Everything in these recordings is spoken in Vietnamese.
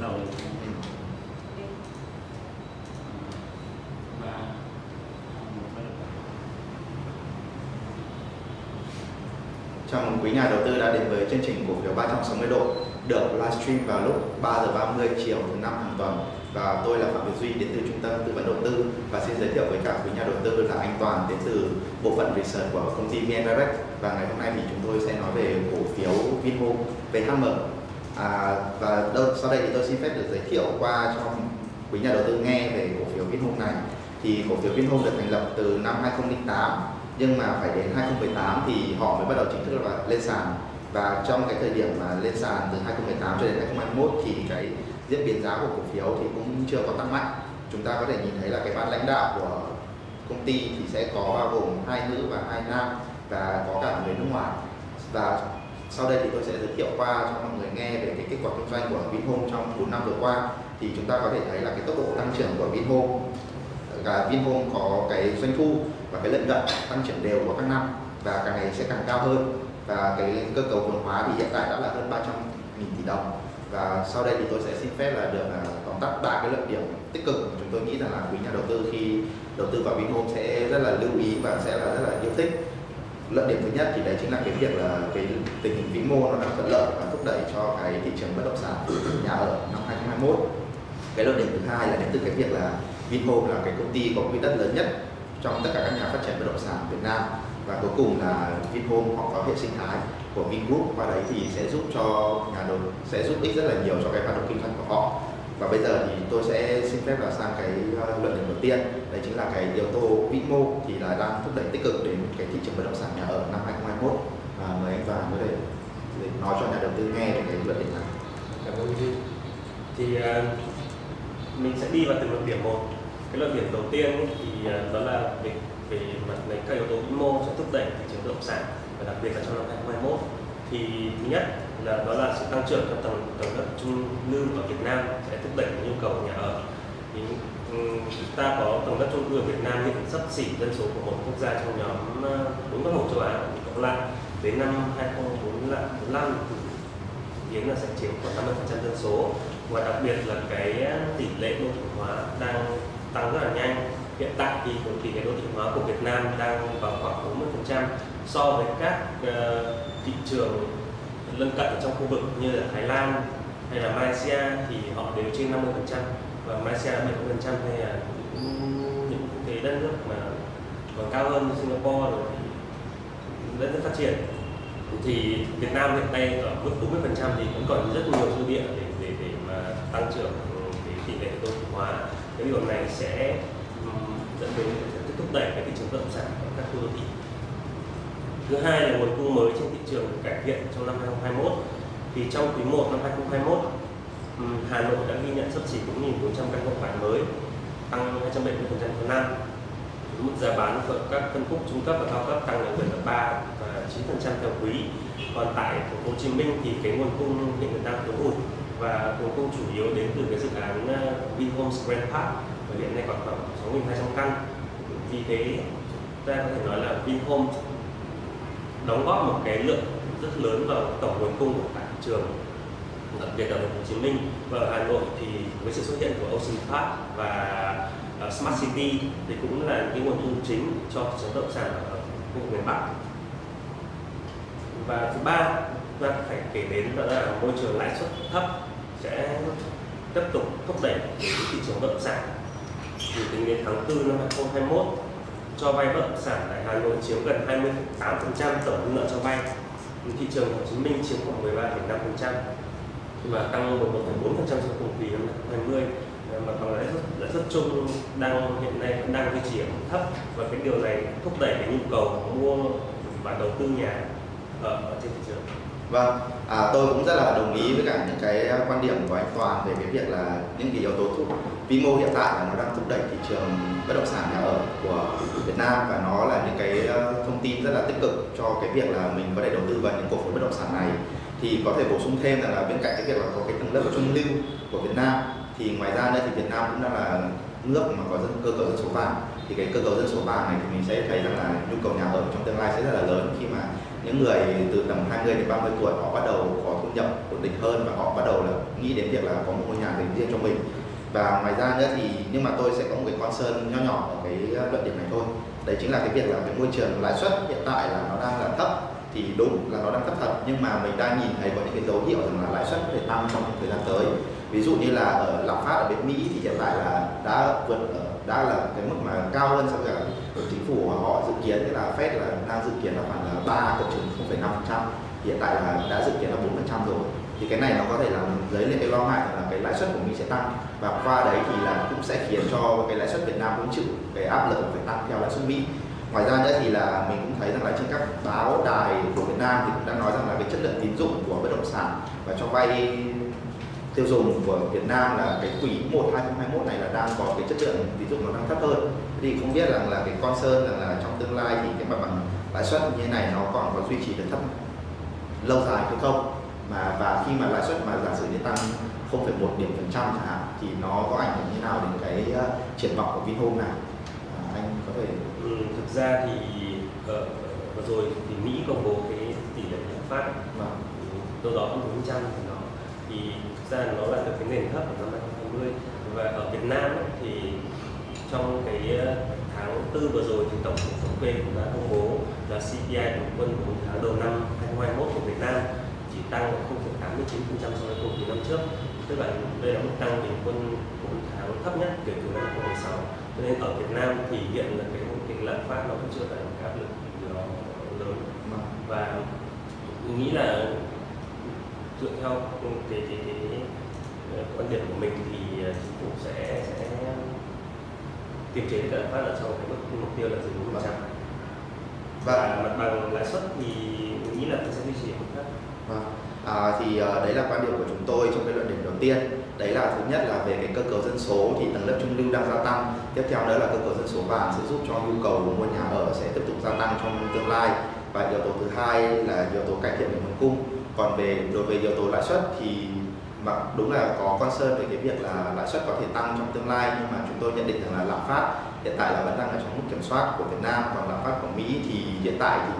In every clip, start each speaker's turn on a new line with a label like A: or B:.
A: đầu. Ba.
B: Chào mừng quý nhà đầu tư đã đến với chương trình cổ phiếu 360 độ được livestream vào lúc 3 giờ 30 chiều thứ năm hàng tuần. Và tôi là Phạm Việt Duy đến từ trung tâm tư vấn đầu tư và xin giới thiệu với cả quý nhà đầu tư là anh Toàn đến từ bộ phận research của công ty VN Direct. Và ngày hôm nay thì chúng tôi sẽ nói về cổ phiếu Vinhome VHM à, và đâu, sau đây thì tôi xin phép được giới thiệu qua cho quý nhà đầu tư nghe về cổ phiếu Vinhome này. Thì cổ phiếu Vinhome được thành lập từ năm 2008 nhưng mà phải đến 2018 thì họ mới bắt đầu chính thức là lên sàn. Và trong cái thời điểm mà lên sàn từ 2018 cho đến 2021 thì cái diễn biến giá của cổ phiếu thì cũng chưa có tăng mạnh. Chúng ta có thể nhìn thấy là cái ban lãnh đạo của công ty thì sẽ có bao gồm hai nữ và hai nam và có cả người nước ngoài. Và sau đây thì tôi sẽ giới thiệu qua cho mọi người nghe về cái kết quả kinh doanh của Vinhome trong 4 năm vừa qua. Thì chúng ta có thể thấy là cái tốc độ tăng trưởng của Vinhome cả Vinhome có cái doanh thu và cái lợi nhuận tăng trưởng đều của các năm và càng ngày sẽ càng cao hơn. Và cái cơ cấu vốn hóa thì hiện tại đã là hơn 300 nghìn tỷ đồng. Và sau đây thì tôi sẽ xin phép là được à, tóm tắt ba cái lợi điểm tích cực mà chúng tôi nghĩ rằng là quý nhà đầu tư khi đầu tư vào Vinhome sẽ rất là lưu ý và sẽ là rất là yêu thích lợi điểm thứ nhất thì đấy chính là cái việc là cái tình hình vĩ mô nó đang thuận lợi và thúc đẩy cho cái thị trường bất động sản nhà ở năm 2021 cái lợi điểm thứ hai là đến từ cái việc là Vinhome là cái công ty có quỹ đất lớn nhất trong tất cả các nhà phát triển bất động sản Việt Nam và cuối cùng là Vinhome họ có hệ sinh thái của Vingroup. Qua đấy thì sẽ giúp cho nhà đầu sẽ giúp ích rất là nhiều cho cái hoạt động kinh doanh của họ và bây giờ thì tôi sẽ xin phép là sang cái ờ, luận điểm đầu tiên đấy chính là cái yếu tố vĩ mô thì là đang thúc đẩy tích cực đến cái thị trường bất động sản nhà ở năm 2021 và mời anh vàng có thể để nói cho nhà đầu tư nghe về cái luận điểm này
C: Cảm ơn Duy. Thì uh, mình sẽ đi vào từng luận điểm một. Cái luận điểm đầu tiên ấy, thì ờ, đó là về về mặt này các yếu tố vĩ mô sẽ thúc đẩy thị trường bất động sản và đặc biệt là trong năm 2021. Thì thứ nhất là đó là sự tăng trưởng trong tầng tầng đất trung lưu ở Việt Nam sẽ thúc đẩy nhu cầu nhà ở. Thì ừ, chúng ta có tầng đất trung lưu ở Việt Nam hiện sắp xỉ dân số của một quốc gia trong nhóm ờ, bốn nước châu Á cộng lại đến năm 2045 kiến là sẽ chiếm khoảng 50% dân số. Và đặc biệt là cái ờ, tỷ lệ đô thị hóa đang tăng rất là nhanh. Hiện tại thì cái tỷ lệ đô thị hóa của Việt Nam đang vào khoảng 40% so với các ờ, thị trường lân cận ở trong khu vực như là Thái Lan hay là Malaysia thì họ đều trên 50% và Malaysia 70% hay là những cái đất nước mà còn cao hơn như Singapore rồi thì đất nước phát triển. Thì Việt Nam hiện nay ở mức 40% thì vẫn còn rất nhiều dư địa để để để mà tăng trưởng cái tỷ lệ đô thị hóa. Cái điều này sẽ dẫn đến sẽ thúc đẩy cái thị trường bất động sản ở các khu đô thị thứ hai là nguồn cung mới trên thị trường được cải thiện trong năm 2021 thì trong quý 1 năm 2021 Hà Nội đã ghi nhận sấp xỉ 4.400 căn hộ bán mới tăng 270% một năm mức giá bán của các phân khúc trung cấp và cao cấp tăng đến 7,3 và 9% theo quý. Còn tại thành phố Hồ Chí Minh thì cái nguồn cung hiện đang thiếu hụt và nguồn cung chủ yếu đến từ cái dự án ờ, Vinhomes Grand Park và hiện nay còn khoảng 6.200 căn. Vì thế ta có thể nói là Vinhomes đóng góp một cái lượng rất lớn vào tổng nguồn cung của cả thị trường đặc biệt ở Hồ Chí Minh. Và ở Hà Nội thì với sự xuất hiện của Ocean Park và uh, Smart City thì cũng là những cái nguồn thu chính cho thị trường bất động sản ở khu vực miền Bắc. Và thứ ba chúng ta phải kể đến đó là môi trường lãi suất thấp sẽ tiếp tục thúc đẩy thị trường bất động sản thì tính đến tháng 4 năm 2021 cho vay bất động sản tại Hà Nội chiếm gần 28% tổng nợ cho vay. Thị trường Hồ Chí Minh chiếm khoảng 13,5% và tăng 11,4% so cùng kỳ năm 2020 mà bằng lãi suất lãi suất chung đang hiện nay vẫn đang duy trì ở mức thấp. Và cái điều này thúc đẩy cái nhu cầu mua và đầu tư nhà ở, ở trên thị trường.
B: Vâng, à, tôi cũng rất là đồng ý với cả những cái à, quan điểm của anh Toàn về cái việc là những cái yếu tố thúc vĩ mô hiện tại là nó đang thúc đẩy thị trường bất động sản nhà ở của Việt Nam và nó là những cái à, thông tin rất là tích cực cho cái việc là mình có thể đầu tư vào những cổ phiếu bất động sản này. Thì có thể bổ sung thêm rằng là bên cạnh cái việc là có cái tầng lớp trung lưu của Việt Nam thì ngoài ra nữa thì Việt Nam cũng đang là nước mà có dân cơ cấu dân số vàng. Thì cái cơ cấu dân số vàng này thì mình sẽ thấy rằng là nhu cầu nhà ở trong tương lai sẽ rất là lớn khi mà những người từ tầm 20 đến 30 tuổi họ bắt đầu có thu nhập ổn định hơn và họ bắt đầu là nghĩ đến việc là có một ngôi nhà dành riêng cho mình. Và ngoài ra nữa thì, nhưng mà tôi sẽ có một cái concern nho nhỏ ở cái luận điểm này thôi. Đấy chính là cái việc là cái môi trường lãi suất hiện tại là nó đang là thấp. Thì đúng là nó đang thấp thật, nhưng mà mình đang nhìn thấy có những cái dấu hiệu rằng là lãi suất có thể tăng trong thời gian tới. Ví dụ như là ở lạm phát ở bên Mỹ thì hiện tại là đã vượt ở đã là cái mức mà cao hơn so với cả chính phủ họ dự kiến là Fed là đang dự kiến là khoảng là 3 cộng trừ 0,5 hiện tại là đã dự kiến là 4 rồi. Thì cái này nó có thể làm dấy lên cái lo ngại là cái lãi suất của Mỹ sẽ tăng. Và qua đấy thì là cũng sẽ khiến cho cái lãi suất Việt Nam cũng chịu cái áp lực phải tăng theo lãi suất Mỹ. Ngoài ra nữa thì là mình cũng thấy rằng là trên các báo đài của Việt Nam thì cũng đã nói rằng là cái chất lượng tín dụng của bất động sản và cho vay tiêu dùng của Việt Nam là cái quý 1 2021 này là đang có cái chất lượng tín dụng nó đang thấp hơn. Thì không biết rằng là cái concern rằng là trong tương lai thì cái mặt bằng lãi suất như thế này nó còn có duy trì được thấp lâu dài hay không? Mà và khi mà lãi suất mà giả sử như tăng 0,1 điểm phần trăm chẳng hạn thì nó có ảnh hưởng như nào đến cái uh, triển vọng của Vinhome này à, anh có thể
C: ừ, thực ra thì uh, vừa rồi thì Mỹ công bố cái tỷ lệ lạm phát.
B: Vâng.
C: đâu đó hơn 4 trăm thì nó thì ra nó là từ cái nền thấp của năm 2020 và ở Việt Nam ấy, thì trong cái ờ, tháng tư vừa rồi thì tổng cục thống kê cũng đã công bố là CPI bình quân của tháng đầu năm 2021 của Việt Nam chỉ tăng 0,89% so với cùng kỳ năm trước. Tức là đây là mức tăng bình quân 4 tháng thấp nhất kể từ năm 2016 cho nên ở Việt Nam thì hiện là cái cái lạm phát nó vẫn chưa phải một áp lực lớn.
B: Vâng.
C: và mình nghĩ là dựa theo cái cái cái, cái quan điểm của mình thì chính phủ sẽ sẽ kiềm chế lạm phát ở trong cái mức mục tiêu là dưới bốn trăm. Và mặt bằng lãi suất thì mình nghĩ là sẽ duy trì ở mức thấp.
B: Vâng. À, thì uh, đấy là quan điểm của chúng tôi trong cái luận điểm đầu tiên. Đấy là thứ nhất là về cái cơ cấu dân số thì tầng lớp trung lưu đang gia tăng. Tiếp theo nữa là cơ cấu dân số vàng sẽ giúp cho nhu cầu mua nhà ở sẽ tiếp tục gia tăng trong tương lai. Và yếu tố thứ hai là yếu tố cải thiện về nguồn cung còn về, đối với yếu tố lãi suất thì mặc đúng là có concern về cái việc là lãi suất có thể tăng trong tương lai, nhưng mà chúng tôi nhận định rằng là lạm phát hiện tại là vẫn đang ở trong mức kiểm soát của Việt Nam, còn lạm phát của Mỹ thì hiện tại thì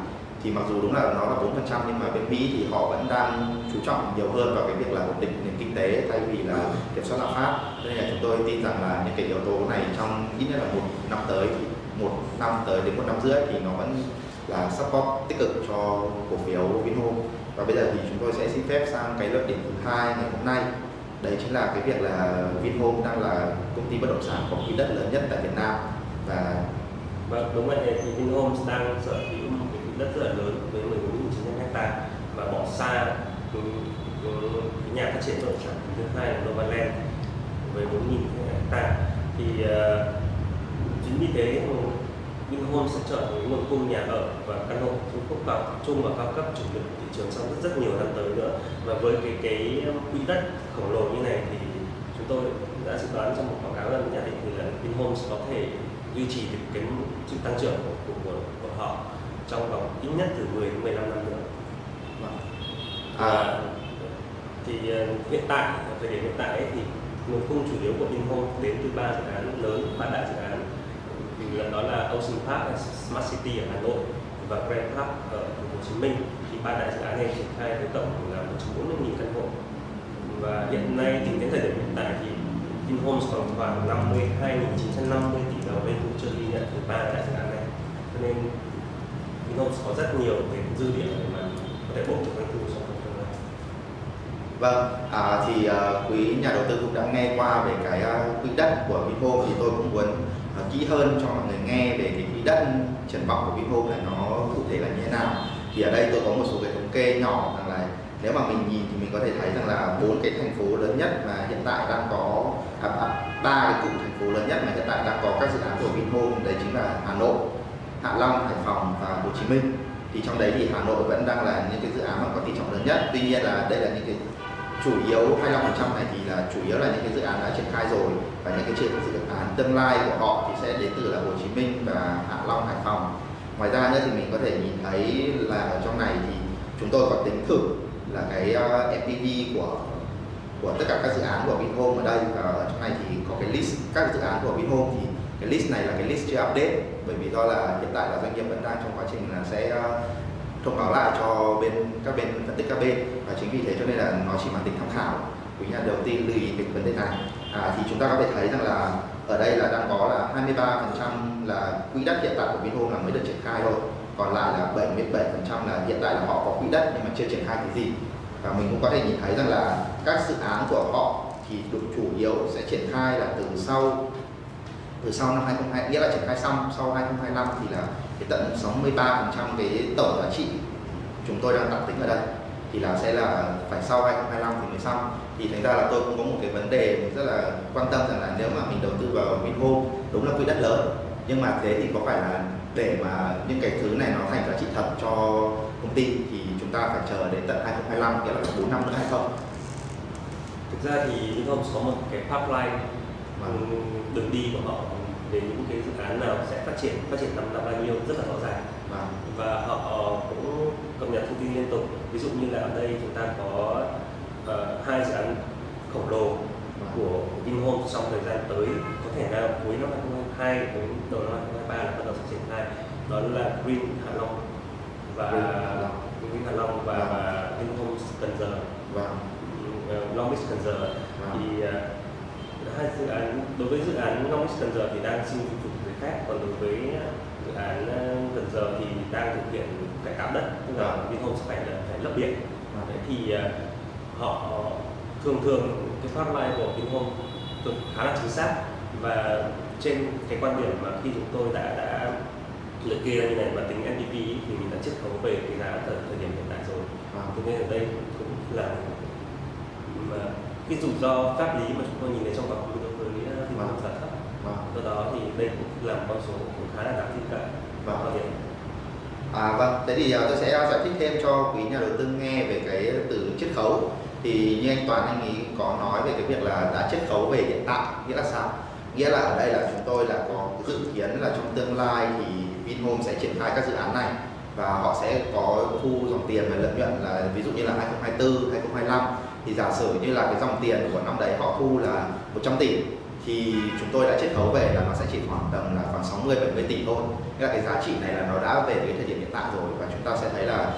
B: thì mặc dù đúng là nó là 4% nhưng mà bên Mỹ thì họ vẫn đang chú trọng nhiều hơn vào cái việc là ổn định nền kinh tế thay vì là kiểm soát lạm phát. Nên là chúng tôi tin rằng là những cái yếu tố này trong ít nhất là một năm tới thì một năm tới đến một năm rưỡi thì nó vẫn là support tích cực cho cổ phiếu Vinhome và bây giờ thì chúng tôi sẽ xin phép sang cái luận điểm thứ hai ngày hôm nay. Đấy chính là cái việc là Vinhome đang là công ty bất động sản có quỹ đất lớn nhất tại Việt Nam. Và
C: vâng đúng vậy thì Vinhome đang sở hữu một cái quỹ đất rất là lớn với 14.900 hecta và bỏ xa cái, nhà phát triển bất động sản thứ hai là Novaland với 4.000 hecta thì uh, chính vì thế Vinhome sẽ trở thành nguồn cung nhà ở và căn hộ phân khúc cao trung và cao cấp chủ lực thị trường trong rất rất nhiều năm tới nữa và với cái cái quỹ đất khổng lồ như này thì chúng tôi đã dự đoán trong một báo cáo là nhận định thì là Vinhome có thể duy trì được cái sự tăng trưởng của, của, của, họ trong vòng ít nhất từ 10 đến 15 năm nữa.
B: Vâng.
C: À, thì uh, hiện tại thời điểm hiện tại ấy, thì nguồn cung chủ yếu của Vinhome đến từ ba dự án lớn, ba đại dự án đó là Ocean Park, Smart City ở Hà Nội và Grand Park ở Hồ Chí Minh. Thì ba đại dự án này triển khai với tổng là 140.000 căn hộ. Và hiện nay tính đến thời điểm hiện tại thì Vinhomes còn khoảng 52.950 tỷ đồng doanh thu chưa ghi nhận từ ba đại dự án này. Cho nên Vinhomes có rất nhiều cái dư địa để mà có thể bổ sung doanh thu trong tương lai.
B: Vâng, à, thì à, quý nhà đầu tư cũng đã nghe qua về cái à, quỹ đất của Vinhomes thì tôi cũng muốn uh, kỹ hơn cho mọi người nghe về cái quỹ đất triển vọng của Vinhome này nó cụ thể là như thế nào. Thì ở đây tôi có một số cái thống kê nhỏ rằng là nếu mà mình nhìn thì mình có thể thấy rằng là bốn cái thành phố lớn nhất mà hiện tại đang có à, à, ba cái cụm thành phố lớn nhất mà hiện tại đang có các dự án của Vinhome đấy chính là Hà Nội, Hạ Long, Hải Phòng và Hồ Chí Minh thì trong đấy thì Hà Nội vẫn đang là những cái dự án mà có tỷ trọng lớn nhất tuy nhiên là đây là những cái chủ yếu 25% này thì là chủ yếu là những cái dự án đã triển khai rồi và những cái dự tương lai của họ thì sẽ đến từ là Hồ Chí Minh và Hạ Long, Hải Phòng. Ngoài ra nữa thì mình có thể nhìn thấy là ở trong này thì chúng tôi có tính thử là cái ờ, FPV của của tất cả các dự án của Vinhome ở đây. Và ở trong này thì có cái list các dự án của Vinhome thì cái list này là cái list chưa update bởi vì do là hiện tại là doanh nghiệp vẫn đang trong quá trình là sẽ ờ, thông báo lại cho bên các bên phân tích các bên. Và chính vì thế cho nên là nó chỉ mang tính tham khảo. Quý nhà đầu tiên lưu ý về vấn đề này à, thì chúng ta có thể thấy rằng là ở đây là đang có là 23% là quỹ đất hiện tại của Vinhome là mới được triển khai thôi. Còn lại là 77% là hiện tại là họ có quỹ đất nhưng mà chưa triển khai cái gì. Và mình cũng có thể nhìn thấy rằng là các dự án của họ thì được chủ yếu sẽ triển khai là từ sau từ sau năm 2020 nghĩa là triển khai xong sau 2025 thì là cái tận 63% cái tổng giá trị chúng tôi đang tạm tính ở đây thì là sẽ là phải sau 2025 thì mới xong thì thành ra là tôi cũng có một cái vấn đề rất là quan tâm rằng là nếu mà mình đầu tư vào Vinhome đúng là quỹ đất lớn. Nhưng mà thế thì có phải là để mà những cái thứ này nó thành giá trị thật cho công ty thì chúng ta phải chờ đến tận 2025 nghĩa là 4 năm nữa hay không?
C: Thực ra thì Vinhomes có một cái pipeline
B: Vâng.
C: đường đi của họ về những cái dự án nào sẽ phát triển phát triển năm năm bao nhiêu rất là rõ ràng.
B: Và
C: và họ cũng cập nhật thông tin liên tục. Ví dụ như là ở đây chúng ta có ờ, hai dự án khổng lồ của Vinhomes trong thời gian tới có thể nào cuối năm 2022 đến đầu năm 2023 là bắt đầu sẽ triển khai đó là Green Hạ Long và
B: Green Hạ Long.
C: Và,
B: Vâng.
C: và Vinhomes Cần Giờ
B: và
C: uh, Long Beach Cần Giờ
B: Vâng.
C: thì ờ, hai dự án đối với dự án Long Beach Cần Giờ thì đang xin chủ chủ người khác còn đối với dự án ờ, Cần Giờ thì đang thực hiện cải tạo đất tức là
B: Vâng.
C: Vinhomes sẽ phải phải lấp biển
B: Vâng.
C: Đấy thì ờ, họ thường thường cái hotline của Vinhome thường khá là chính xác. Và trên cái quan điểm mà khi chúng tôi đã đã liệt kê như này và tính ý, thì mình đã chiết khấu về cái giá thời, thời điểm hiện tại rồi.
B: Và
C: thế nên ở đây cũng là mà cái rủi ro pháp lý mà chúng tôi nhìn thấy trong khứ đối với Vinhome là thấp.
B: Và
C: do đó thì đây cũng là một con số cũng khá là đáng tin cậy.
B: Vâng.
C: Và hiện
B: À vâng, thế thì à, tôi sẽ giải thích thêm cho quý nhà đầu tư nghe về cái từ chiết khấu. Thì như anh Toàn anh ý có nói về cái việc là đã chiết khấu về hiện tại, nghĩa là sao? Nghĩa là ở đây là chúng tôi là có dự kiến là trong tương lai thì Vinhome sẽ triển khai các dự án này và họ sẽ có thu dòng tiền và lợi nhuận là ví dụ như là 2024, 2025 thì giả sử như là cái dòng tiền của năm đấy họ thu là 100 tỷ thì chúng tôi đã chiết khấu về là nó sẽ chỉ khoảng tầm là khoảng 60 70 tỷ thôi. Nghĩa là cái giá trị này là nó đã về cái thời điểm hiện tại rồi và chúng ta sẽ thấy là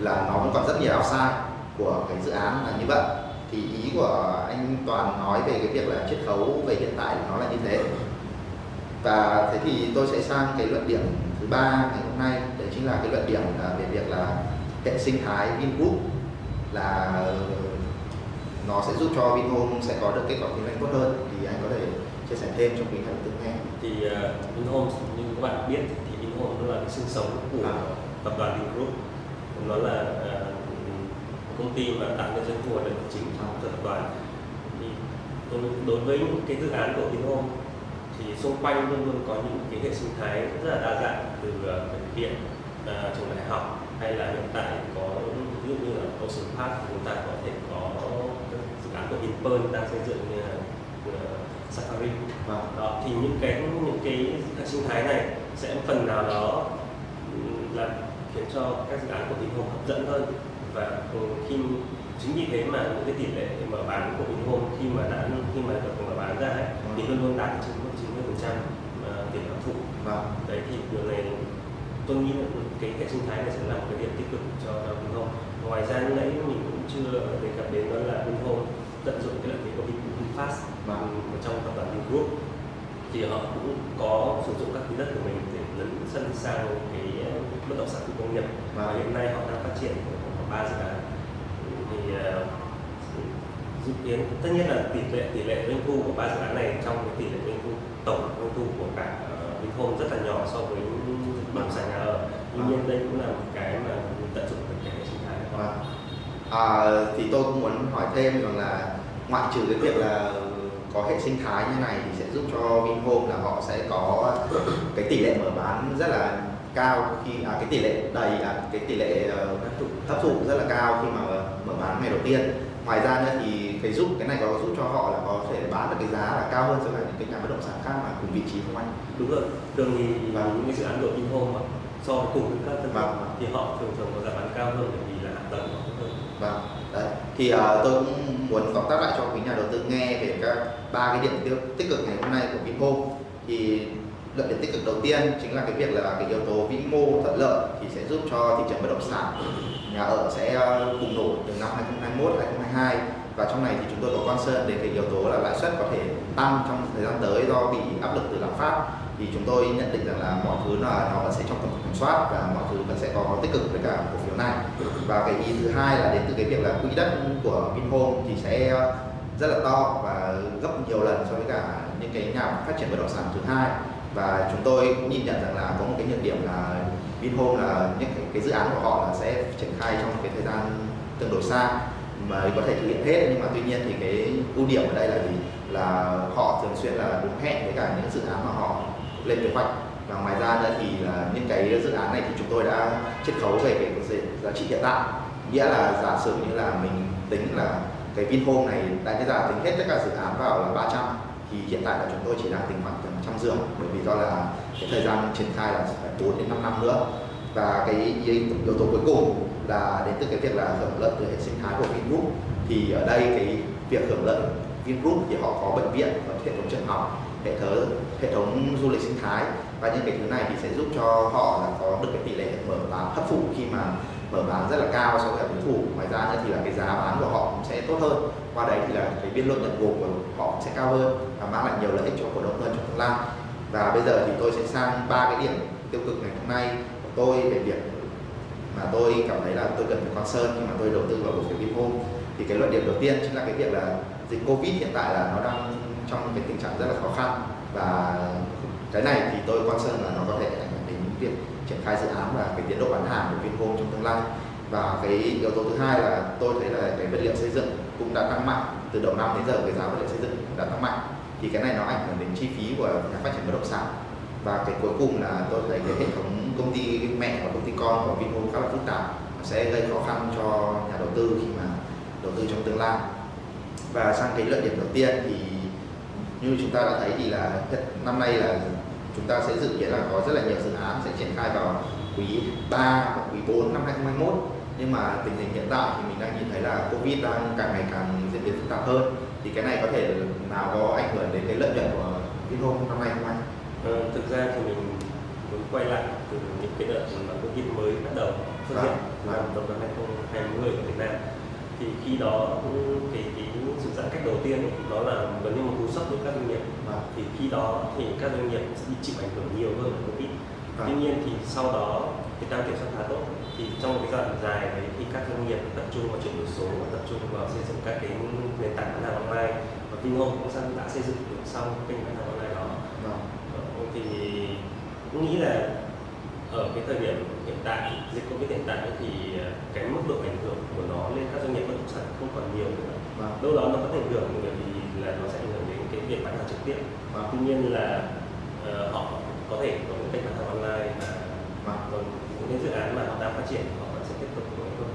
B: là nó vẫn còn rất nhiều sai của cái dự án là như vậy. Thì ý của anh Toàn nói về cái việc là chiết khấu về hiện tại nó là như thế. Và thế thì tôi sẽ sang cái luận điểm thứ ba ngày hôm nay đấy chính là cái luận điểm là về việc là hệ sinh thái Vingroup là nó sẽ giúp cho Vinhome sẽ có được kết quả kinh doanh tốt hơn thì anh có thể chia sẻ thêm cho quý đầu tư nghe.
C: thì uh, Vinhomes như các bạn biết thì Vinhomes nó là cái xương sống của
B: À.
C: tập đoàn Vingroup nó là ờ, công ty mà tạo nên doanh thu và lợi nhuận chính cho tập đoàn thì đối, đối với những cái dự án của Vinhomes thì xung quanh luôn luôn có những cái hệ sinh thái rất là đa dạng từ ờ, bệnh viện ờ, trường đại học hay là hiện tại có ví dụ như là Ocean Park chúng ta có thể có các dự án của Vinpearl đang xây dựng như là ờ, Safari.
B: Vâng.
C: đó thì những cái những cái hệ sinh thái này sẽ phần nào đó ừm, là khiến cho các dự án của Vinhome hấp dẫn hơn và ừ, khi chính vì thế mà những cái tỷ lệ mở bán của Vinhome khi mà đã khi mà được mở bán ra ấy, thì luôn luôn đạt trên mức 90 phần trăm tỷ lệ hấp thụ
B: Vâng.
C: đấy thì điều này tôi nghĩ là cái hệ sinh thái này sẽ là một cái điểm tích cực cho Vinhome ngoài ra lúc nãy mình cũng chưa đề cập đến đó là Vinhome tận dụng cái lợi thế của Vin- VinFast
B: Vâng.
C: ở trong tập đoàn Vingroup thì họ cũng có sử dụng các quỹ đất của mình để lấn sân sang cái ờ, bất động sản công nghiệp và
B: Vâng.
C: hiện nay họ đang phát triển ba dự án. Thì ờ, dự kiến tất nhiên là tỷ lệ tỷ lệ doanh thu của ba dự án này trong cái tỷ lệ doanh thu tổng doanh thu của cả ờ, uh, Vinhome rất là nhỏ so với bằng động sản nhà ở. Tuy nhiên đây cũng là một cái mà mình tận dụng được cái hệ sinh thái của.
B: Vâng. À, thì tôi cũng muốn hỏi thêm rằng là ngoại trừ cái việc là có hệ sinh thái như này thì sẽ giúp cho Vinhome là họ sẽ có cái tỷ lệ mở bán rất là cao khi à, cái tỷ lệ đầy à, cái tỷ lệ ờ, hấp thụ rất là cao khi mà mở bán ngày đầu tiên ngoài ra nữa thì cái giúp cái này có giúp cho họ là có thể bán được cái giá là cao hơn so với những cái nhà bất động sản khác mà cùng vị trí không anh
C: đúng rồi thường thì
B: Vâng.
C: những cái dự án của Vinhome mà so với cùng các tân
B: Vâng.
C: thì họ thường thường có giá bán cao hơn bởi vì là hạ tầng hơn
B: Vâng, đấy. Thì ờ, tôi cũng muốn tóm tắt lại cho quý nhà đầu tư nghe về các ba cái điểm tiêu tích cực ngày hôm nay của Vinhome. Thì lợi điểm tích cực đầu tiên chính là cái việc là cái yếu tố vĩ mô thuận lợi thì sẽ giúp cho thị trường bất động sản, nhà ở sẽ ờ, bùng nổ từ năm 2021 2022 và trong này thì chúng tôi có concern đến cái yếu tố là lãi suất có thể tăng trong thời gian tới do bị áp lực từ lạm phát. Thì chúng tôi nhận định rằng là mọi thứ là, nó vẫn sẽ trong tầm kiểm soát và mọi thứ vẫn sẽ có tích cực với cả cổ phiếu này. Và cái ý thứ hai là đến từ cái việc là quỹ đất của Vinhome thì sẽ ờ, rất là to và gấp nhiều lần so với cả những cái nhà phát triển bất động sản thứ hai và chúng tôi cũng nhìn nhận rằng là có một cái nhược điểm là Vinhome là những cái, cái dự án của họ là sẽ triển khai trong một cái thời gian tương đối xa mà có thể thực hiện hết. Nhưng mà tuy nhiên thì cái ưu điểm ở đây là gì? Là họ thường xuyên là đúng hẹn với cả những dự án mà họ lên kế hoạch. Và ngoài ra nữa thì là những cái dự án này thì chúng tôi đã chiết khấu về cái giá- trị hiện tại. Nghĩa là giả sử như là mình tính là cái Vinhome này đã cái giá tính hết tất cả dự án vào là 300 thì hiện tại là chúng tôi chỉ đang tính khoảng tầm trăm giường bởi vì do là cái thời gian triển khai là phải 4 đến 5 năm nữa. Và cái yếu tố cuối cùng là đến từ cái việc là hưởng lợi từ hệ sinh thái của Vingroup. Thì ở đây cái việc hưởng lợi Vingroup thì họ có bệnh viện và hệ thống trường học, hệ thống hệ thống du lịch sinh thái. Và những cái thứ này thì sẽ giúp cho họ là có được cái tỷ lệ mở và hấp thụ khi mà mở bán rất là cao so với cả đối thủ. Ngoài ra nữa thì là cái giá bán của họ cũng sẽ tốt hơn. Qua đấy thì là cái biên lợi nhuận gộp của họ cũng sẽ cao hơn và mang lại nhiều lợi ích cho cổ đông hơn trong tương lai. Và bây giờ thì tôi sẽ sang ba cái điểm tiêu cực ngày hôm nay của tôi về việc mà tôi cảm thấy là tôi cần phải concern khi mà tôi đầu tư vào cổ phiếu Vinhome thì cái luận điểm đầu tiên chính là cái việc là dịch Covid hiện tại là nó đang trong cái tình trạng rất là khó khăn. Và cái này thì tôi concern là nó có thể ảnh hưởng đến việc triển khai dự án và cái tiến độ bán hàng của Vinhome trong tương lai. Và cái yếu tố thứ hai là tôi thấy là cái vật liệu xây dựng cũng đã tăng mạnh. Từ đầu năm đến giờ cái giá vật liệu xây dựng đã tăng mạnh. Thì cái này nó ảnh hưởng đến chi phí của nhà phát triển bất động sản. Và cái cuối cùng là tôi thấy cái hệ thống công ty mẹ và công ty con của Vinhome khá là phức tạp. Sẽ gây khó khăn cho nhà đầu tư khi mà đầu tư trong tương lai. Và sang cái lợi điểm đầu tiên thì như chúng ta đã thấy thì là, năm nay là chúng ta sẽ dự kiến là có rất là nhiều dự án sẽ triển khai vào quý 3 và quý 4 năm 2021 nhưng mà tình hình hiện tại thì mình đang nhìn thấy là Covid đang càng ngày càng diễn biến phức tạp hơn thì cái này có thể nào có ảnh hưởng đến cái lợi nhuận của Vinhome năm nay không anh?
C: Ờ, thực ra thì mình muốn quay lại từ những cái đợt mà Covid mới bắt đầu xuất
B: Vâng,
C: hiện
B: vâng.
C: năm đầu năm 2020 ở Việt Nam thì khi đó cũng cái cái sự giãn cách đầu tiên ấy, nó là gần như một cú sốc đối với các doanh nghiệp
B: Vâng.
C: thì khi đó thì các doanh nghiệp sẽ bị chịu ảnh hưởng nhiều hơn bởi Covid
B: Vâng.
C: tuy nhiên thì sau đó cái tăng kiểm soát khá tốt thì trong một cái giai đoạn dài đấy thì các doanh nghiệp tập trung vào chuyển đổi số và tập trung vào xây dựng các cái nền tảng bán hàng online và Vinhome cũng đã đã xây dựng được xong kênh bán hàng online đó. Ờ, thì cũng nghĩ là ở cái thời điểm hiện tại dịch covid hiện tại thì ờ, cái mức độ ảnh hưởng của nó lên các doanh nghiệp bất động sản không còn nhiều nữa
B: Vâng.
C: đâu đó nó vẫn ảnh hưởng bởi vì là nó sẽ ảnh hưởng đến cái việc bán hàng trực tiếp
B: Vâng.
C: tuy nhiên là ờ, họ có thể có những kênh bán hàng online và
B: Vâng.
C: còn những dự án mà họ đang phát triển họ vẫn sẽ tiếp tục có hơn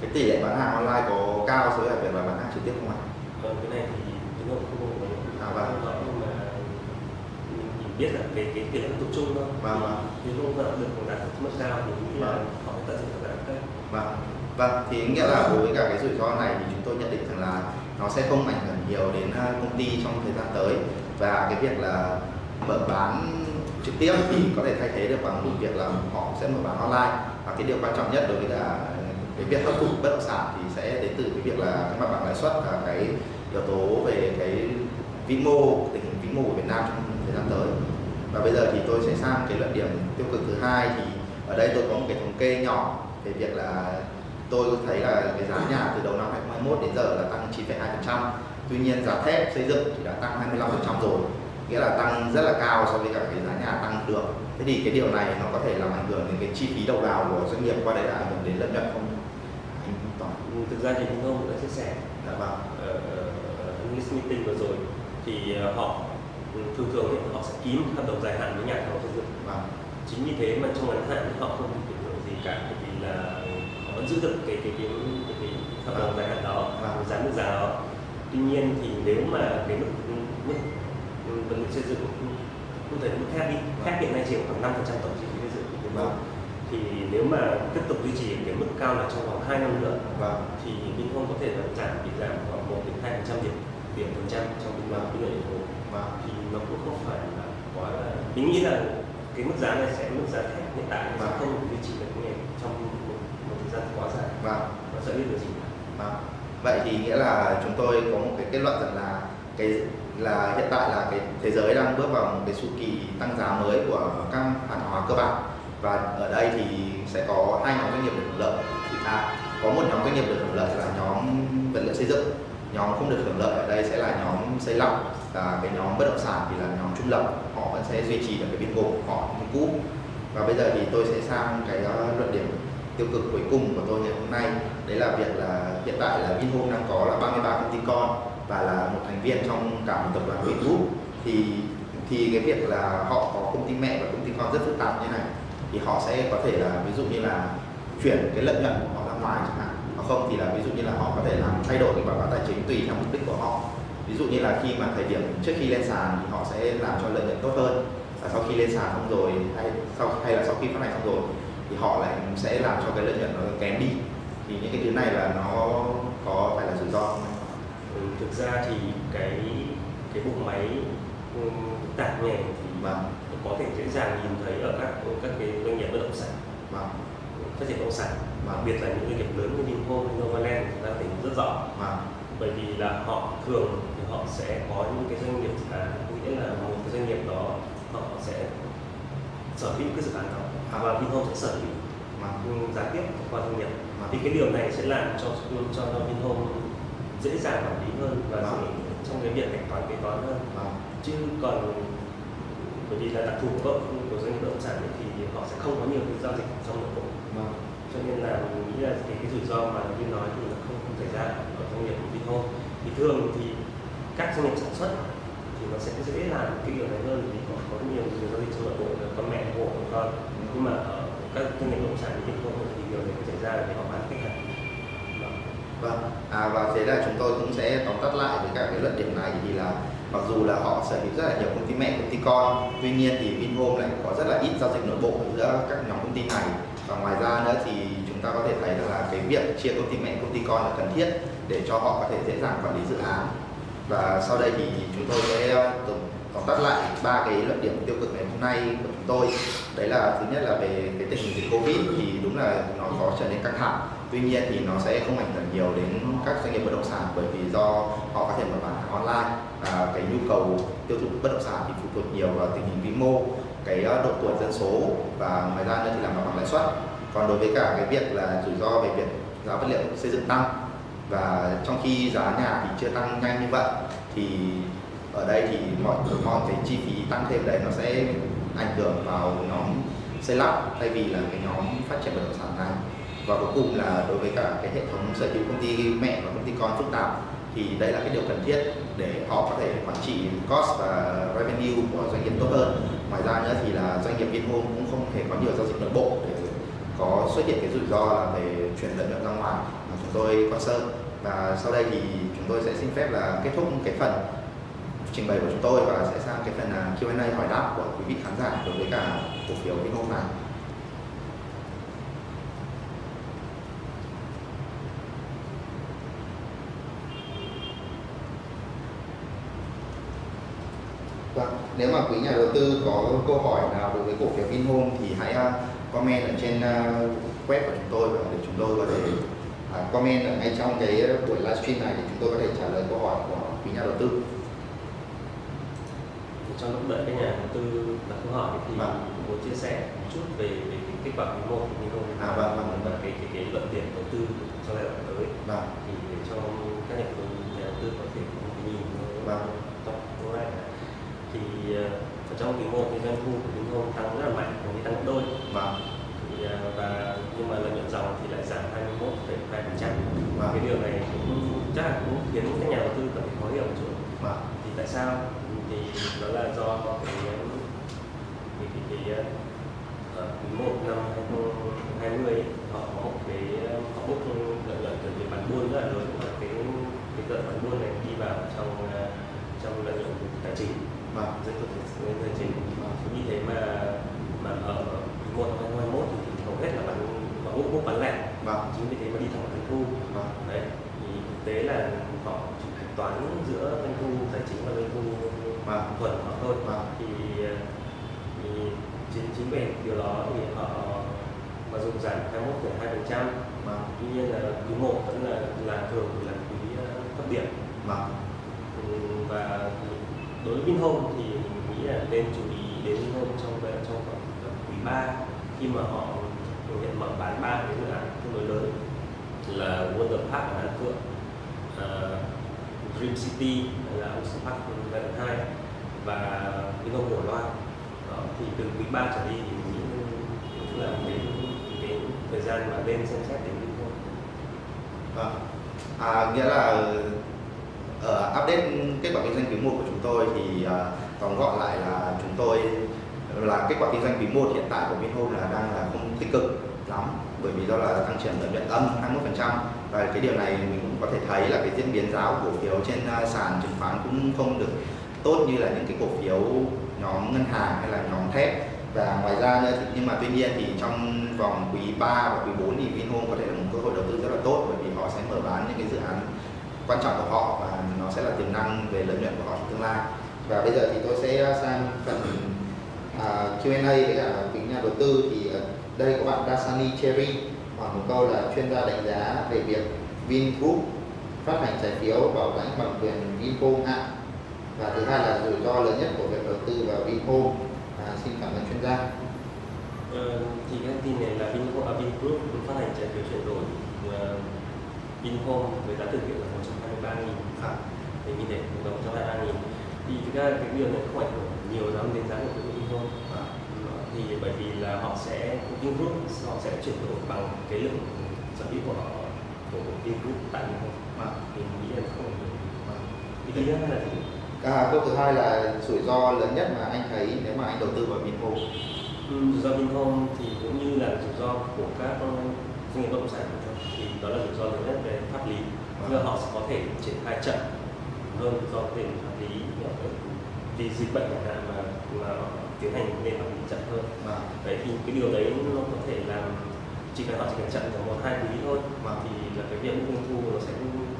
B: Cái tỷ lệ bán hàng online có cao so với việc là bán hàng trực tiếp không anh?
C: còn cái này thì chúng tôi không có
B: À, vâng.
C: không rõ nhưng mà mình chỉ biết là cái cái tỷ lệ tập trung thôi
B: Vâng, vâng.
C: nếu không đạt được đạt được mức cao thì nghĩ là
B: Vâng.
C: họ tận dụng được cái
B: Vâng. Vâng, thì nghĩa là đối với cả cái rủi ro này thì chúng tôi nhận định rằng là nó sẽ không ảnh hưởng nhiều đến uh, công ty trong thời gian tới và cái việc là mở bán trực tiếp thì có thể thay thế được bằng một việc là họ sẽ mở bán online và cái điều quan trọng nhất đối với cả cái việc hấp thụ bất động sản thì sẽ đến từ cái việc là cái mặt bằng lãi suất và cái yếu tố về cái vĩ mô tình hình vĩ mô của Việt Nam trong thời gian tới. Và bây giờ thì tôi sẽ sang cái luận điểm tiêu cực thứ hai thì ở đây tôi có một cái thống kê nhỏ về việc là tôi thấy là cái giá nhà từ đầu năm 2021 đến giờ là tăng 9,2% tuy nhiên giá thép xây dựng thì đã tăng 25% rồi nghĩa là tăng rất là cao so với cả cái giá nhà tăng được. Thế thì cái điều này nó có thể làm ảnh hưởng đến cái chi phí đầu vào của doanh nghiệp qua đấy là ảnh hưởng đến lợi nhuận không?
C: Ừ, thực ra thì chúng tôi cũng đã chia sẻ.
B: Dạ vâng.
C: Ở analyst meeting vừa rồi thì ờ, họ thường thường ấy, họ sẽ ký một hợp đồng dài hạn với nhà thầu xây dựng
B: vâng
C: chính vì thế mà trong ngắn hạn thì họ không bị ảnh hưởng gì cả bởi vì là họ vẫn giữ được cái cái cái cái, cái hợp đồng dài hạn đó
B: Vâng.
C: giá mức giá đó tuy nhiên thì nếu mà cái mức mức vật liệu xây dựng cụ thể là mức thép đi thép hiện nay chỉ khoảng 5 tổng chi phí xây dựng Nam
B: Vâng.
C: thì nếu mà tiếp tục duy trì cái mức cao này trong vòng 2 năm nữa
B: Vâng.
C: thì Vinhome có thể là giảm bị giảm khoảng 1 đến 2 phần trăm điểm điểm phần trăm trong
B: Vâng.
C: cái lợi nhuận vốn
B: Vâng.
C: thì nó cũng không phải là quá là mình nghĩ là cái mức giá này sẽ mức giá thép hiện tại sẽ
B: Vâng.
C: không duy trì được này trong một, một thời gian quá dài
B: Vâng.
C: nó sẽ biết được gì
B: Vâng. Vậy thì nghĩa là chúng tôi có một cái kết luận rằng là cái là hiện tại là cái thế giới đang bước vào một cái chu kỳ tăng giá mới của các hàng hóa cơ bản và ở đây thì sẽ có hai nhóm doanh nghiệp được hưởng lợi thì à, có một nhóm doanh nghiệp được hưởng lợi là nhóm vật liệu xây dựng nhóm không được hưởng lợi ở đây sẽ là nhóm xây lắp và cái nhóm bất động sản thì là nhóm trung lập, họ vẫn sẽ duy trì được cái biên gồm của họ như cũ và bây giờ thì tôi sẽ sang cái ờ, luận điểm tiêu cực cuối cùng của tôi ngày hôm nay. Đấy là việc là, hiện tại là Vinhome đang có là 33 công ty con và là một thành viên trong cả một tập đoàn Vingroup thì thì cái việc là họ có công ty mẹ và công ty con rất phức tạp như này, thì họ sẽ có thể là, ví dụ như là chuyển cái lợi nhuận của họ ra ngoài chẳng hạn. Hoặc không thì là ví dụ như là họ có thể làm thay đổi cái báo cáo tài chính tùy theo mục đích của họ ví dụ như là khi mà thời điểm trước khi lên sàn thì họ sẽ làm cho lợi nhuận tốt hơn. Và sau khi lên sàn xong rồi hay sau hay là sau khi phát hành xong rồi thì họ lại sẽ làm cho cái lợi nhuận nó kém đi. Thì những cái thứ này là nó có phải là rủi ro không
C: ừ, thực ra thì cái cái bộ máy ừ, tạp nhẹ thì
B: Vâng,
C: có thể dễ dàng nhìn thấy ở các các cái doanh nghiệp bất động sản.
B: Vâng,
C: phát triển bất động sản
B: Vâng.
C: đặc biệt là những doanh nghiệp lớn như Vinhome, Novaland chúng ta thấy rất rõ.
B: Vâng,
C: bởi vì là họ thường họ sẽ có những cái doanh nghiệp dự án có nghĩa là một cái doanh nghiệp đó họ sẽ sở hữu cái dự án đó
B: À.
C: và Vinhome sẽ sở hữu
B: vâng,
C: giá tiếp qua doanh nghiệp
B: Vâng.
C: thì cái điều này sẽ làm cho cho Vinhome dễ dàng quản lý hơn và
B: Vâng.
C: dễ trong cái việc hạch toán kế toán hơn
B: vâng,
C: chứ còn bởi vì là đặc thù của của doanh nghiệp bất động sản ấy, thì họ sẽ không có nhiều cái giao dịch trong nội bộ
B: vâng,
C: cho nên là mình nghĩ là cái, cái rủi ro mà như nói thì nó không, không xảy ra ở doanh nghiệp của Vinhome thì thường thì các doanh nghiệp sản xuất thì nó sẽ dễ làm cái điều này hơn vì có có nhiều nhiều giao dịch trong nội bộ là con mẹ hộ của con nhưng mà ở các doanh nghiệp bất động sản thì không thì điều này xảy ra để họ bán khách hàng.
B: Vâng. À, và thế là chúng tôi cũng sẽ tóm tắt lại với các cái luận điểm này thì là mặc dù là họ sở hữu rất là nhiều công ty mẹ công ty con tuy nhiên thì Vinhome lại có rất là ít giao dịch nội bộ giữa các nhóm công ty này. Và ngoài ra nữa thì chúng ta có thể thấy là cái việc chia công ty mẹ công ty con là cần thiết để cho họ có thể dễ dàng quản lý dự án và sau đây thì chúng tôi sẽ ờ, tổng, tóm tắt lại ba cái luận điểm tiêu cực ngày hôm nay của chúng tôi. Đấy là thứ nhất là về cái tình hình dịch covid thì đúng là nó có trở nên căng thẳng. Tuy nhiên thì nó sẽ không ảnh hưởng nhiều đến các doanh nghiệp bất động sản bởi vì do họ có thể mở bán hàng online. Và cái nhu cầu tiêu thụ bất động sản thì phụ thuộc nhiều vào tình hình vĩ mô cái ờ, độ tuổi dân số và ngoài ra nữa thì là mặt bằng lãi suất. Còn đối với cả cái việc là rủi ro về việc giá vật liệu xây dựng tăng và trong khi giá nhà thì chưa tăng nhanh như vậy, thì ở đây thì mọi mọi cái chi phí tăng thêm đấy nó sẽ ảnh hưởng vào nhóm xây lắp thay vì là cái nhóm phát triển bất động sản này. Và cuối cùng là đối với cả cái hệ thống sở hữu công ty mẹ và công ty con phức tạp thì đây là cái điều cần thiết để họ có thể quản trị cost và revenue của doanh nghiệp tốt hơn. Ngoài ra nữa thì là doanh nghiệp Vinhome cũng không thể có nhiều giao dịch nội bộ để có xuất hiện cái rủi ro là về chuyển lợi nhuận ra ngoài mà chúng tôi quan sơn và sau đây thì chúng tôi sẽ xin phép là kết thúc cái phần trình bày của chúng tôi và sẽ sang cái phần à, Q&A hỏi đáp của quý vị khán giả đối với cả cổ phiếu Vinhome này Vâng, nếu mà quý nhà đầu tư có câu hỏi nào đối với cổ phiếu Vinhome thì hãy à, comment ở trên à, web của chúng tôi và để chúng tôi có thể comment ở ngay trong cái buổi livestream này để chúng tôi có thể trả lời câu hỏi của quý nhà đầu tư.
C: Thì trong lúc đợi các nhà đầu tư đặt câu hỏi thì
B: Vâng.
C: muốn chia sẻ một chút về, về cái kết quả quý một của Vinhome
B: À, vâng, vâng,
C: và cái cái cái luận điểm đầu tư trong giai đoạn tới.
B: Vâng,
C: thì để cho các nhà đầu tư nhà đầu tư có thể có một cái nhìn
B: Vâng.
C: tổng tương lai thì ờ, ở trong quý một thì doanh thu của Vinhome tăng rất là mạnh tăng gấp đôi.
B: Vâng,
C: thì, và nhưng mà lợi nhuận dòng thì lại giảm 21,2 phần trăm.
B: Vâng,
C: cái điều này cũng chắc là cũng khiến các nhà đầu tư cảm thấy khó hiểu một chút.
B: Vâng,
C: thì tại sao? Thì đó là do cái cái cái, cái ở quý một năm 2020 ấy, họ có một cái họ rất là lớn và cái cái tờ khoản buôn này đi vào trong ờ, trong lợi nhuận tài chính.
B: Vâng.
C: Doanh thu tài chính. Vì thế mà mà ở một năm hai mươi thì hầu hết là bán bán mua lẻ
B: vâng
C: chính vì thế mà đi thẳng vào doanh thu.
B: Vâng
C: đấy thì thực tế là họ chỉ hạch toán giữa doanh thu tài chính và doanh thu
B: vâng
C: thuần của họ thôi.
B: Vâng.
C: Thì, thì chính chính vì điều đó thì họ mà dùng giảm 21,2 phần trăm.
B: Vâng.
C: Tuy nhiên là quý một vẫn là là thường là quý ờ, thấp điểm.
B: Vâng.
C: Ừ, và đối với Vinhome thì mình nghĩ là nên chú ý đến Vinhome trong trong khoảng quý 3 khi mà họ thực hiện mở bán ba cái dự án tương đối lớn là Wonder Park ở Đan Phượng, uh, Dream City là Ocean Park giai đoạn hai và Vinh Hồng Cổ Loan Đó, thì từ quý 3 trở đi thì mình nghĩ là đến đến thời gian mà lên xem xét đến Vinhome
B: Vâng. À, nghĩa là ở update kết quả kinh doanh quý 1 của chúng tôi thì uh, tóm gọn lại là chúng tôi là kết quả kinh doanh quý 1 hiện tại của Vinhome là đang là không tích cực lắm, bởi vì do là tăng trưởng lợi nhuận âm 21% và cái điều này mình cũng có thể thấy là cái diễn biến giá của cổ phiếu trên à, sàn chứng khoán cũng không được tốt như là những cái cổ phiếu nhóm ngân hàng hay là nhóm thép. Và ngoài ra nữa thì, nhưng mà tuy nhiên thì trong vòng quý 3 và quý 4 thì Vinhome có thể là một cơ hội đầu tư rất là tốt, bởi vì họ sẽ mở bán những cái dự án quan trọng của họ và nó sẽ là tiềm năng về lợi nhuận của họ trong tương lai. Và bây giờ thì tôi sẽ à, sang phần à, Q&A với cả quý nhà đầu tư thì ở đây có bạn Dasani Cherry hỏi một câu là chuyên gia đánh giá về việc Vingroup phát hành trái phiếu bảo lãnh bằng quyền Vinhome ạ và thứ hai là rủi ro lớn nhất của việc đầu tư vào Vinhome à, xin cảm ơn chuyên gia.
C: Ờ, thì cái tin này là Vinhome, à, Vingroup phát hành trái phiếu chuyển đổi uh, Vinhome với giá thực hiện là 123 nghìn.
B: À,
C: thì mình để là 123 nghìn. Thì thực ra cái điều này không ảnh hưởng nhiều lắm đến giá của Vinhome
B: à,
C: Ờ, thì bởi vì là họ sẽ Vingroup họ sẽ chuyển đổi bằng cái lượng sở hữu của họ của Vingroup tại Vinhome
B: à,
C: thì mình nghĩ là không ảnh hưởng
B: à.
C: thì thứ nhất là gì?
B: À, câu thứ hai là rủi ro lớn nhất mà anh thấy nếu mà anh đầu tư vào Vinhome
C: Ừ, rủi ro Vinhome thì cũng như là rủi ro của các doanh nghiệp bất động sản thôi. thì đó là rủi ro lớn nhất về pháp lý mà họ sẽ có thể triển khai chậm hơn do về pháp lý vì dịch bệnh chẳng hạn mà mà tiến hành nền pháp lý chậm hơn
B: và
C: đấy thì cái điều đấy nó có thể làm chỉ cần họ chỉ cần chậm trong một hai quý thôi
B: Vâng.
C: thì là cái việc doanh thu nó sẽ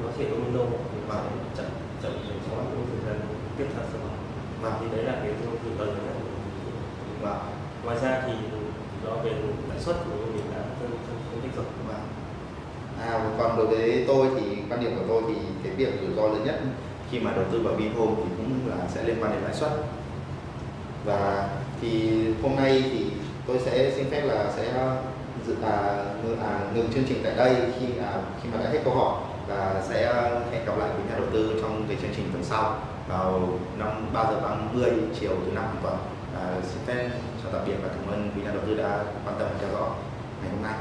C: nó thể domino
B: Vâng.
C: sẽ chậm chậm trong những thời gian tiếp theo sau đó
B: và
C: thì đấy là cái rủi ro lớn nhất
B: và
C: ngoài ra thì do về lãi suất của mình đã phân phân tích rồi
B: và à, còn đối với tôi thì quan điểm của tôi thì cái việc rủi ro lớn nhất khi mà đầu tư vào Vinhome thì cũng là sẽ liên quan đến lãi suất và thì hôm nay thì tôi sẽ xin phép là sẽ dự à, ngừng, à, ngừng chương trình tại đây khi à, khi mà đã hết câu hỏi và sẽ à, hẹn gặp lại quý nhà đầu tư trong cái chương trình tuần sau vào năm 3 giờ 30 chiều thứ năm tuần. À, xin phép chào tạm biệt và cảm ơn quý nhà đầu tư đã quan tâm theo dõi ngày hôm nay.